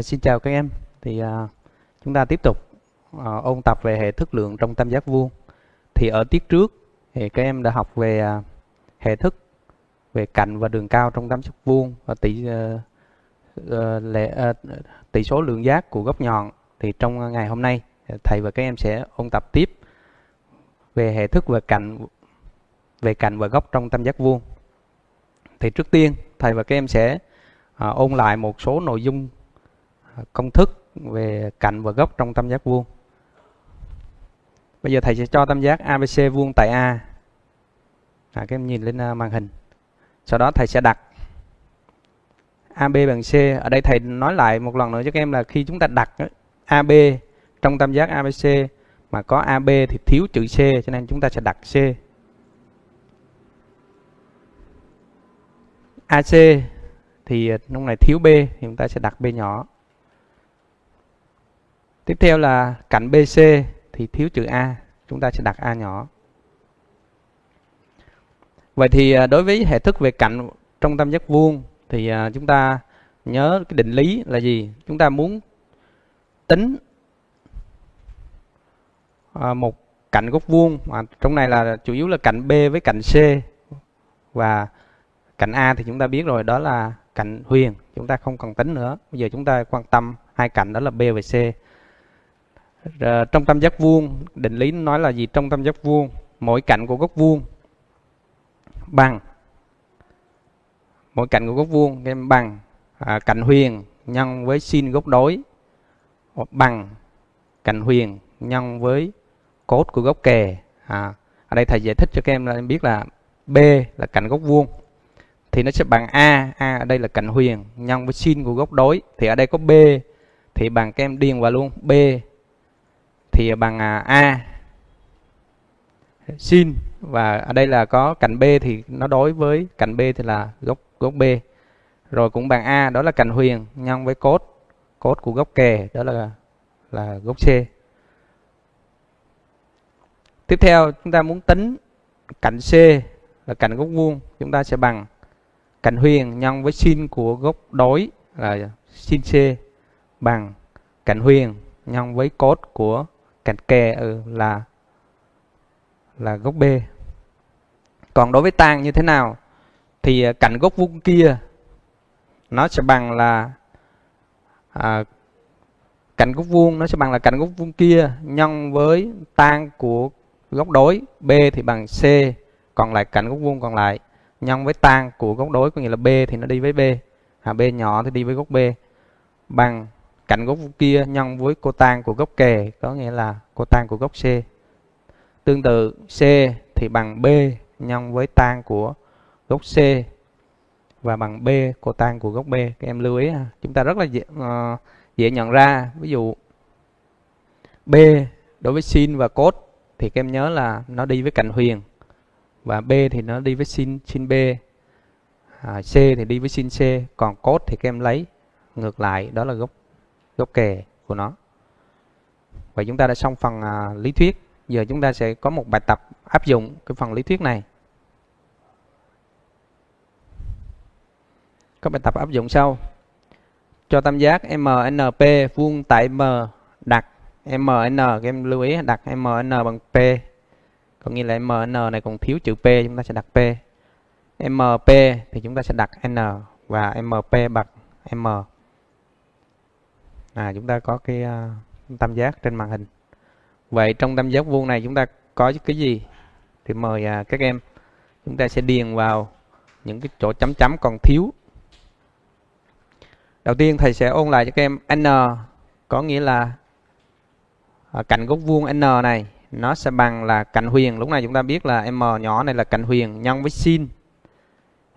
À, xin chào các em. Thì à, chúng ta tiếp tục à, ôn tập về hệ thức lượng trong tam giác vuông. Thì ở tiết trước thì các em đã học về à, hệ thức về cạnh và đường cao trong tam giác vuông và tỷ à, à, lệ, à, tỷ số lượng giác của góc nhọn. Thì trong ngày hôm nay thầy và các em sẽ ôn tập tiếp về hệ thức về cạnh về cạnh và góc trong tam giác vuông. Thì trước tiên thầy và các em sẽ à, ôn lại một số nội dung công thức về cạnh và góc trong tam giác vuông. Bây giờ thầy sẽ cho tam giác ABC vuông tại A. À, các em nhìn lên à, màn hình. Sau đó thầy sẽ đặt AB bằng C. Ở đây thầy nói lại một lần nữa cho các em là khi chúng ta đặt AB trong tam giác ABC mà có AB thì thiếu chữ C cho nên chúng ta sẽ đặt C. AC thì lúc này thiếu B thì chúng ta sẽ đặt B nhỏ. Tiếp theo là cạnh BC thì thiếu chữ A, chúng ta sẽ đặt A nhỏ. Vậy thì à, đối với hệ thức về cạnh trong tam giác vuông thì à, chúng ta nhớ cái định lý là gì? Chúng ta muốn tính à, một cạnh góc vuông. Mà trong này là chủ yếu là cạnh B với cạnh C. Và cạnh A thì chúng ta biết rồi đó là cạnh huyền. Chúng ta không cần tính nữa. Bây giờ chúng ta quan tâm hai cạnh đó là B và C rồi, trong tam giác vuông định lý nói là gì? Trong tam giác vuông mỗi cạnh của góc vuông bằng. Mỗi cạnh của góc vuông em bằng. À, cạnh huyền nhân với sin góc đối. Bằng cạnh huyền nhân với cốt của góc kề à, ở đây thầy giải thích cho các em là em biết là B là cạnh góc vuông. Thì nó sẽ bằng A. A ở đây là cạnh huyền nhân với sin của góc đối. Thì ở đây có B thì bằng các em điền vào luôn. B thì bằng à, A. Sin và ở đây là có cạnh B thì nó đối với cạnh B thì là góc góc B. Rồi cũng bằng A, đó là cạnh huyền nhân với cốt cốt của góc kề đó là là góc C. Tiếp theo chúng ta muốn tính cạnh C là cạnh góc vuông, chúng ta sẽ bằng cạnh huyền nhân với sin của góc đối là sin C bằng cạnh huyền nhân với cốt của cạnh kề ừ, là là góc B. Còn đối với tan như thế nào? Thì à, cạnh góc vuông kia nó sẽ bằng là à, cạnh góc vuông nó sẽ bằng là cạnh góc vuông kia nhân với tan của góc đối B thì bằng C còn lại cạnh góc vuông còn lại nhân với tan của góc đối có nghĩa là B thì nó đi với B à, B nhỏ thì đi với góc B bằng cạnh góc kia nhân với cô tan của góc kề có nghĩa là cô tan của góc C. Tương tự C thì bằng B nhân với tan của góc C và bằng B cô tan của góc B. Các em lưu ý ha. chúng ta rất là dễ, uh, dễ nhận ra. Ví dụ B đối với sin và cos thì các em nhớ là nó đi với cạnh huyền và B thì nó đi với sin sin B. À, C thì đi với sin C còn cos thì các em lấy ngược lại đó là gốc góc kề của nó. Vậy chúng ta đã xong phần à, lý thuyết. Giờ chúng ta sẽ có một bài tập áp dụng cái phần lý thuyết này. Có bài tập áp dụng sau. Cho tam giác MNP vuông tại M đặt MN các em lưu ý đặt MN bằng P. Có nghĩa là MN này còn thiếu chữ P chúng ta sẽ đặt P. MP thì chúng ta sẽ đặt N và MP bằng M à chúng ta có cái uh, tam giác trên màn hình. Vậy trong tam giác vuông này chúng ta có cái gì? Thì mời uh, các em chúng ta sẽ điền vào những cái chỗ chấm chấm còn thiếu. Đầu tiên thầy sẽ ôn lại cho các em n có nghĩa là uh, cạnh góc vuông n này nó sẽ bằng là cạnh huyền. Lúc này chúng ta biết là m nhỏ này là cạnh huyền nhân với sin.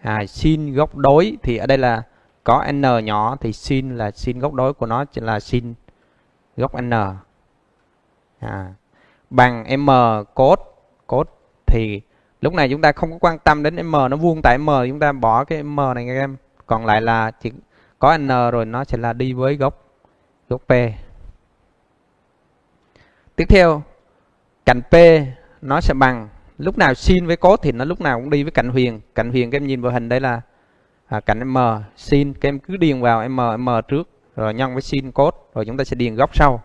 À, sin góc đối thì ở đây là có n nhỏ thì sin là sin góc đối của nó là sin góc n. À, bằng m cos cos thì lúc này chúng ta không có quan tâm đến m nó vuông tại m chúng ta bỏ cái m này các em. Còn lại là chỉ có n rồi nó sẽ là đi với góc góc p. Tiếp theo cạnh p nó sẽ bằng lúc nào sin với cos thì nó lúc nào cũng đi với cạnh huyền. Cạnh huyền các em nhìn vào hình đây là à, cạnh m sin các em cứ điền vào m m trước rồi nhân với sin cos rồi chúng ta sẽ điền góc sau.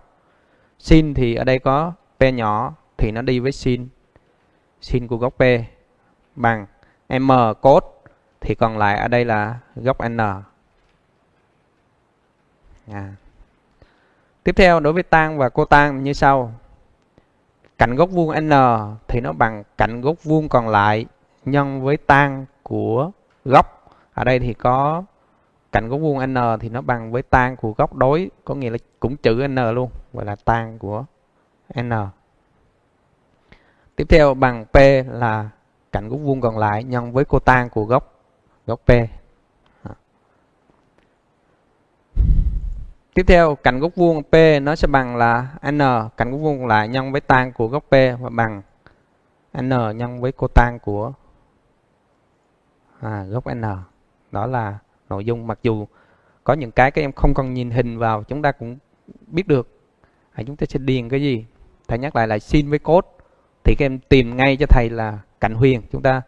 Sin thì ở đây có p nhỏ thì nó đi với sin sin của góc p bằng m cos thì còn lại ở đây là góc n. À. tiếp theo đối với tan và cô tan như sau. Cạnh góc vuông n thì nó bằng cạnh góc vuông còn lại nhân với tan của góc ở đây thì có cạnh góc vuông n thì nó bằng với tan của góc đối có nghĩa là cũng chữ n luôn gọi là tan của n. Tiếp theo bằng p là cạnh góc vuông còn lại nhân với cô tan của góc góc p. Tiếp theo cạnh góc vuông p nó sẽ bằng là n cạnh góc vuông còn lại nhân với tan của góc p và bằng n nhân với cô tan của à, góc n đó là nội dung. Mặc dù có những cái các em không cần nhìn hình vào chúng ta cũng biết được. À, chúng ta sẽ điền cái gì? Thầy nhắc lại là sin với cos thì các em tìm ngay cho thầy là cạnh huyền. Chúng ta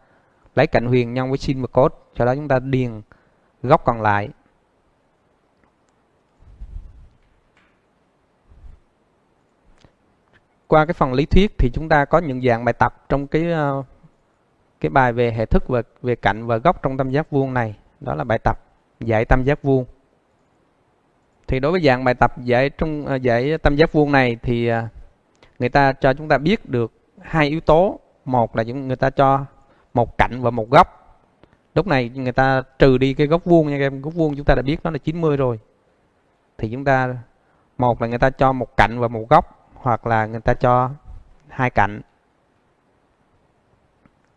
lấy cạnh huyền nhân với sin và cos sau đó chúng ta điền góc còn lại. Qua cái phần lý thuyết thì chúng ta có những dạng bài tập trong cái ờ, cái bài về hệ thức và về cạnh và góc trong tam giác vuông này đó là bài tập giải tam giác vuông. Thì đối với dạng bài tập giải trong à, dạy giải tam giác vuông này thì à, người ta cho chúng ta biết được hai yếu tố. Một là người ta cho một cạnh và một góc. Lúc này người ta trừ đi cái góc vuông nha các em. Góc vuông chúng ta đã biết nó là 90 rồi. Thì chúng ta, một là người ta cho một cạnh và một góc, hoặc là người ta cho hai cạnh.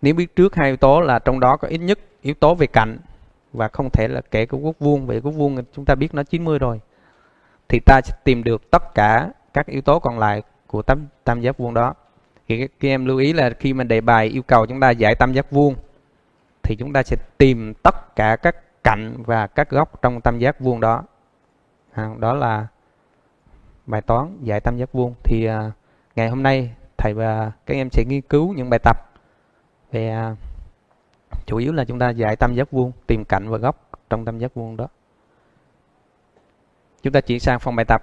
Nếu biết trước hai yếu tố là trong đó có ít nhất yếu tố về cạnh và không thể là kể của góc vuông về góc vuông chúng ta biết nó 90 rồi. Thì ta sẽ tìm được tất cả các yếu tố còn lại của tam, tam giác vuông đó. Thì các em lưu ý là khi mà đề bài yêu cầu chúng ta giải tam giác vuông thì chúng ta sẽ tìm tất cả các cạnh và các góc trong tam giác vuông đó. À, đó là bài toán giải tam giác vuông. Thì à, ngày hôm nay thầy và các em sẽ nghiên cứu những bài tập về à, chủ yếu là chúng ta giải tam giác vuông tìm cạnh và góc trong tam giác vuông đó chúng ta chuyển sang phần bài tập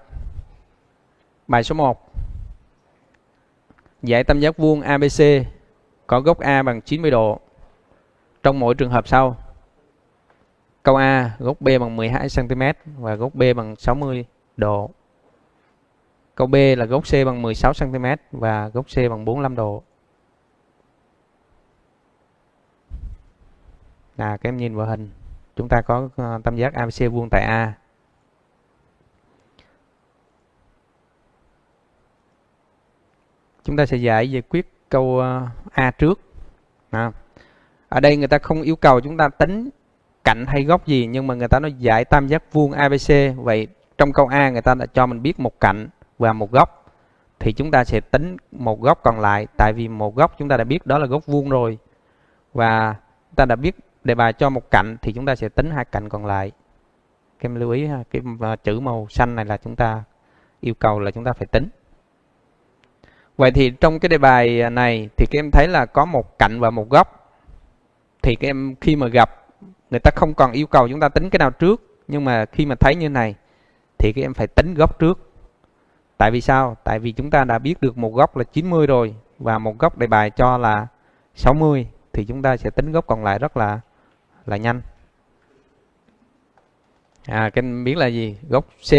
bài số 1 giải tam giác vuông ABC có góc A bằng 90 độ trong mỗi trường hợp sau. Câu A, góc B bằng 12 cm và góc B bằng 60 độ. Câu B là góc C bằng 16 cm và góc C bằng 45 độ. Là các em nhìn vào hình, chúng ta có ờ, tam giác ABC vuông tại A. Chúng ta sẽ giải giải quyết câu ờ, A trước. À ở đây người ta không yêu cầu chúng ta tính cạnh hay góc gì nhưng mà người ta nói giải tam giác vuông ABC vậy trong câu A người ta đã cho mình biết một cạnh và một góc. Thì chúng ta sẽ tính một góc còn lại tại vì một góc chúng ta đã biết đó là góc vuông rồi. Và ta đã biết đề bài cho một cạnh thì chúng ta sẽ tính hai cạnh còn lại. Các em lưu ý ha, cái à, chữ màu xanh này là chúng ta yêu cầu là chúng ta phải tính. Vậy thì trong cái đề bài này thì các em thấy là có một cạnh và một góc. Thì các em khi mà gặp, người ta không còn yêu cầu chúng ta tính cái nào trước. Nhưng mà khi mà thấy như này, thì các em phải tính góc trước. Tại vì sao? Tại vì chúng ta đã biết được một góc là 90 rồi và một góc đề bài cho là 60 thì chúng ta sẽ tính góc còn lại rất là là nhanh. À cái biến là gì? Góc C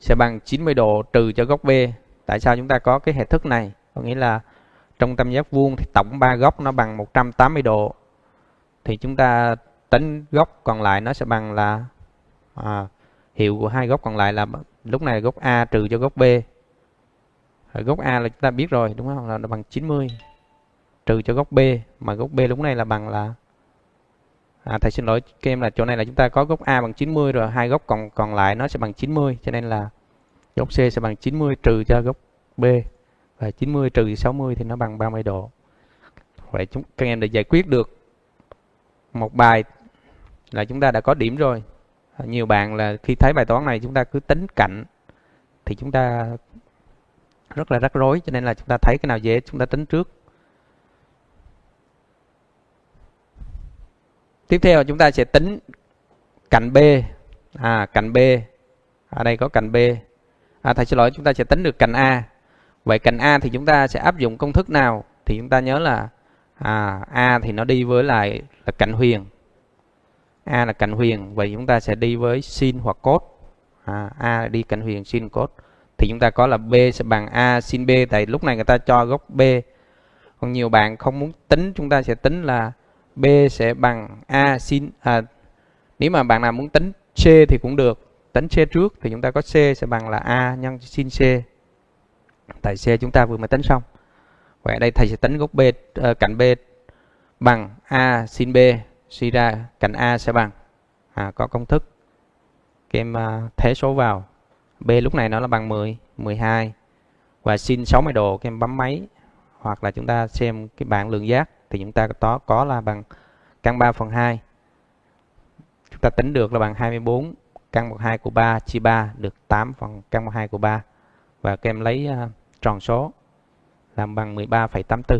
sẽ bằng 90 độ trừ cho góc B. Tại sao chúng ta có cái hệ thức này? Có nghĩa là trong tam giác vuông thì tổng ba góc nó bằng 180 độ. Thì chúng ta tính góc còn lại nó sẽ bằng là à, hiệu của hai góc còn lại là lúc này góc A trừ cho góc B. Ở góc A là chúng ta biết rồi đúng không? Là nó bằng 90 trừ cho góc B. Mà góc B lúc này là bằng là à, thầy xin lỗi các em là chỗ này là chúng ta có góc A bằng 90 rồi hai góc còn còn lại nó sẽ bằng 90 cho nên là góc C sẽ bằng 90 trừ cho góc B. Và 90 trừ 60 thì nó bằng 30 độ. Vậy chúng các em đã giải quyết được một bài là chúng ta đã có điểm rồi. Nhiều bạn là khi thấy bài toán này chúng ta cứ tính cạnh thì chúng ta rất là rắc rối cho nên là chúng ta thấy cái nào dễ chúng ta tính trước. Tiếp theo chúng ta sẽ tính cạnh B. À cạnh B. Ở đây có cạnh B. À, thầy xin lỗi chúng ta sẽ tính được cạnh A. Vậy cạnh A thì chúng ta sẽ áp dụng công thức nào? Thì chúng ta nhớ là à, A thì nó đi với lại là cạnh huyền. A là cạnh huyền vậy chúng ta sẽ đi với sin hoặc cos. À, A đi cạnh huyền sin cos. Thì chúng ta có là B sẽ bằng A sin B. Tại lúc này người ta cho góc B. Còn nhiều bạn không muốn tính chúng ta sẽ tính là B sẽ bằng A sin à, nếu mà bạn nào muốn tính C thì cũng được. Tính C trước thì chúng ta có C sẽ bằng là A nhân sin C. Tại C chúng ta vừa mới tính xong. Vậy đây thầy sẽ tính góc B uh, cạnh B bằng A sin B. Suy ra cạnh A sẽ bằng à, có công thức. Các em uh, thế số vào. B lúc này nó là bằng 10 12 và sin 60 độ các em bấm máy. Hoặc là chúng ta xem cái bảng lượng giác thì chúng ta có có là bằng căn 3 phần 2 chúng ta tính được là bằng 24 căn bậc 2 của 3 chia 3 được 8 phần căn bậc 2 của 3 và các em lấy uh, tròn số làm bằng 13,84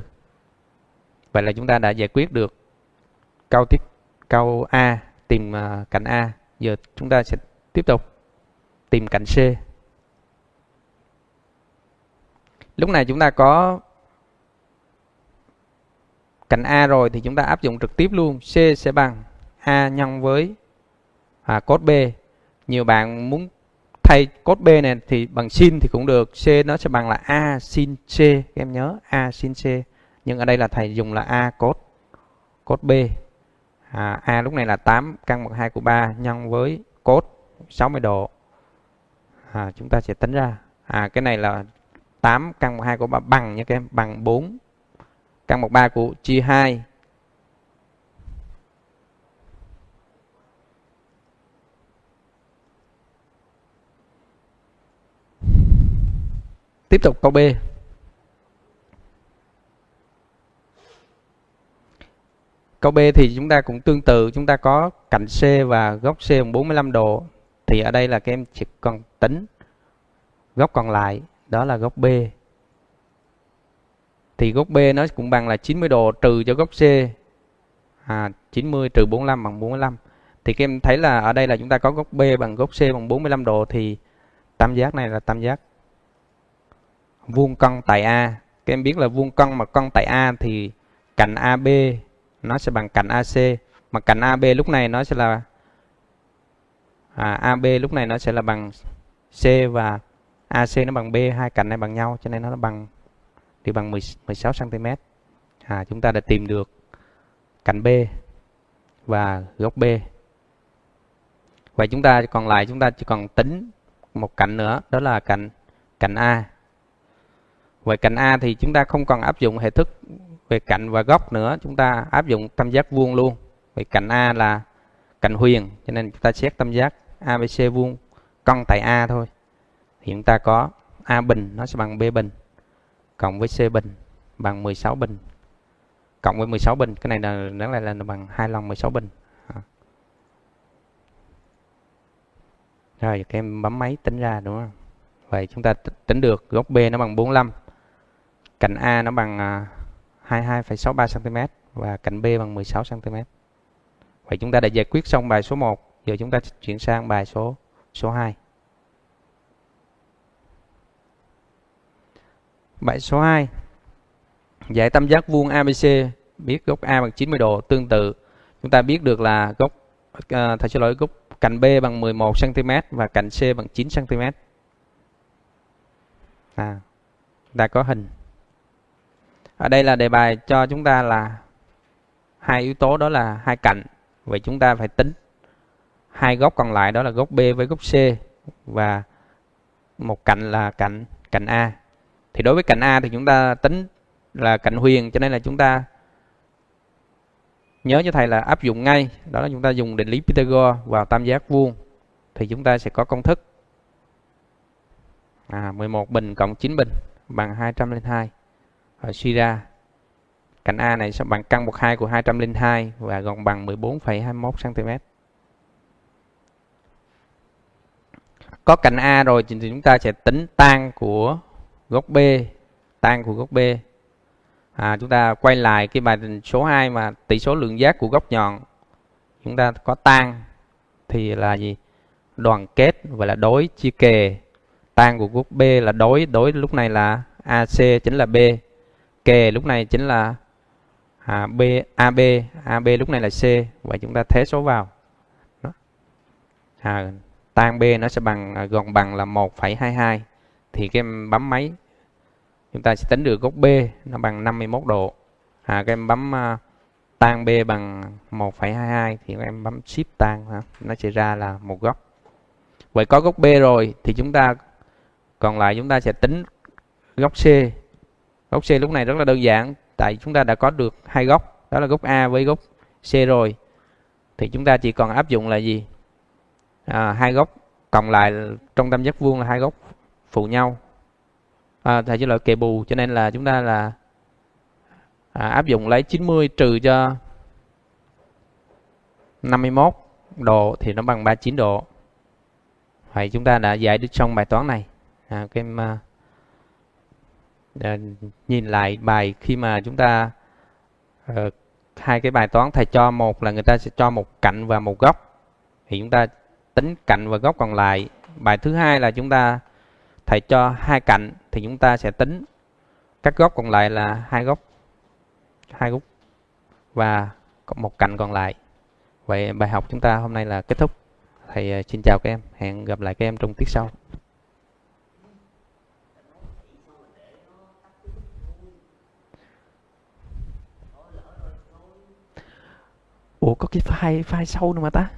vậy là chúng ta đã giải quyết được câu tiếp câu A tìm uh, cạnh A. Giờ chúng ta sẽ tiếp tục tìm cạnh C. Lúc này chúng ta có cạnh A rồi thì chúng ta áp dụng trực tiếp luôn. C sẽ bằng A nhân với à, cos B. Nhiều bạn muốn thay cos B này thì bằng sin thì cũng được. C nó sẽ bằng là A sin C. Các em nhớ A sin C. Nhưng ở đây là thầy dùng là A cos cos B. À, A lúc này là 8 căn bậc 2 của 3 nhân với cos 60 độ. À, chúng ta sẽ tính ra. À cái này là 8 căn bậc 2 của 3 bằng nha các em bằng 4 căn bậc 3 của chia 2 Tiếp tục câu B. Câu B thì chúng ta cũng tương tự, chúng ta có cạnh C và góc C bằng 45 độ. Thì ở đây là các em chỉ cần tính góc còn lại, đó là góc B. Thì góc B nó cũng bằng là 90 độ trừ cho góc C. À, 90 trừ 45 bằng 45. Thì các em thấy là ở đây là chúng ta có góc B bằng góc C bằng 45 độ thì tam giác này là tam giác vuông cân tại A các em biết là vuông cân mà cân tại A thì cạnh AB nó sẽ bằng cạnh AC mà cạnh AB lúc này nó sẽ là à, AB lúc này nó sẽ là bằng C và AC nó bằng B hai cạnh này bằng nhau cho nên nó bằng thì bằng 16 cm à, chúng ta đã tìm được cạnh B và góc B vậy chúng ta còn lại chúng ta chỉ còn tính một cạnh nữa đó là cạnh cạnh A Vậy cạnh A thì chúng ta không còn áp dụng hệ thức về cạnh và góc nữa, chúng ta áp dụng tam giác vuông luôn. Vậy cạnh A là cạnh huyền, cho nên chúng ta xét tam giác ABC vuông cong tại A thôi. Thì chúng ta có A bình nó sẽ bằng B bình cộng với C bình bằng 16 bình cộng với 16 bình, cái này là đáng lẽ là bằng hai lần 16 bình. À. Rồi các em bấm máy tính ra đúng không? Vậy chúng ta tính được góc B nó bằng 45 cạnh A nó bằng à, 22,63 cm và cạnh B bằng 16 cm. Vậy chúng ta đã giải quyết xong bài số 1, giờ chúng ta chuyển sang bài số số 2. Bài số 2. Giải tam giác vuông ABC biết góc A bằng 90 độ tương tự. Chúng ta biết được là góc à, ờ, thầy xin lỗi góc cạnh B bằng 11 cm và cạnh C bằng 9 cm. À, ta có hình ở đây là đề bài cho chúng ta là hai yếu tố đó là hai cạnh vậy chúng ta phải tính hai góc còn lại đó là góc B với góc C và một cạnh là cạnh cạnh A thì đối với cạnh A thì chúng ta tính là cạnh huyền cho nên là chúng ta nhớ cho thầy là áp dụng ngay. Đó là chúng ta dùng định lý Pythagore vào tam giác vuông thì chúng ta sẽ có công thức. À, 11 bình cộng 9 bình bằng 202 và suy ra cạnh A này sẽ bằng căn bậc 2 của 202 và gọn bằng 14,21 cm. Có cạnh A rồi thì chúng ta sẽ tính tan của góc B, tan của góc B. À, chúng ta quay lại cái bài số 2 mà tỷ số lượng giác của góc nhọn chúng ta có tan thì là gì? đoàn kết và là đối chia kề tan của góc B là đối đối lúc này là AC chính là B kề lúc này chính là à, B AB AB lúc này là C và chúng ta thế số vào Đó. À, tan B nó sẽ bằng gần gọn bằng là 1,22 thì các em bấm máy chúng ta sẽ tính được góc B nó bằng 51 độ. À, các em bấm uh, tan B bằng 1,22 thì các em bấm shift tan ha. nó sẽ ra là một góc. Vậy có góc B rồi thì chúng ta còn lại chúng ta sẽ tính góc C. Góc C lúc này rất là đơn giản tại chúng ta đã có được hai góc đó là góc A với góc C rồi. Thì chúng ta chỉ còn áp dụng là gì? À, hai góc cộng lại trong tam giác vuông là hai góc phụ nhau. À, thầy chỉ là kề bù. Cho nên là chúng ta là à, áp dụng lấy 90 trừ cho 51 độ thì nó bằng 39 độ. Vậy chúng ta đã giải được xong bài toán này. À, các em à, à, nhìn lại bài khi mà chúng ta à, hai cái bài toán thầy cho một là người ta sẽ cho một cạnh và một góc. Thì chúng ta tính cạnh và góc còn lại. Bài thứ hai là chúng ta thầy cho hai cạnh thì chúng ta sẽ tính. Các góc còn lại là hai góc hai góc và một cạnh còn lại. Vậy bài học chúng ta hôm nay là kết thúc. Thầy à, xin chào các em. Hẹn gặp lại các em trong tiết sau. Ủa, có cái file file sâu nữa mà ta?